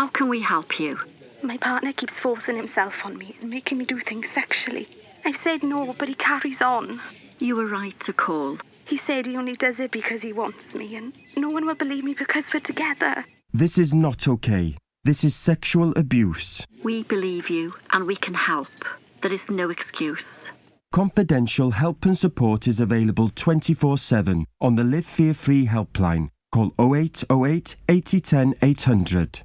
How can we help you? My partner keeps forcing himself on me and making me do things sexually. I've said no, but he carries on. You were right to call. He said he only does it because he wants me, and no one will believe me because we're together. This is not okay. This is sexual abuse. We believe you and we can help. There is no excuse. Confidential help and support is available 24 7 on the Live Fear Free helpline. Call 0808 8010 800.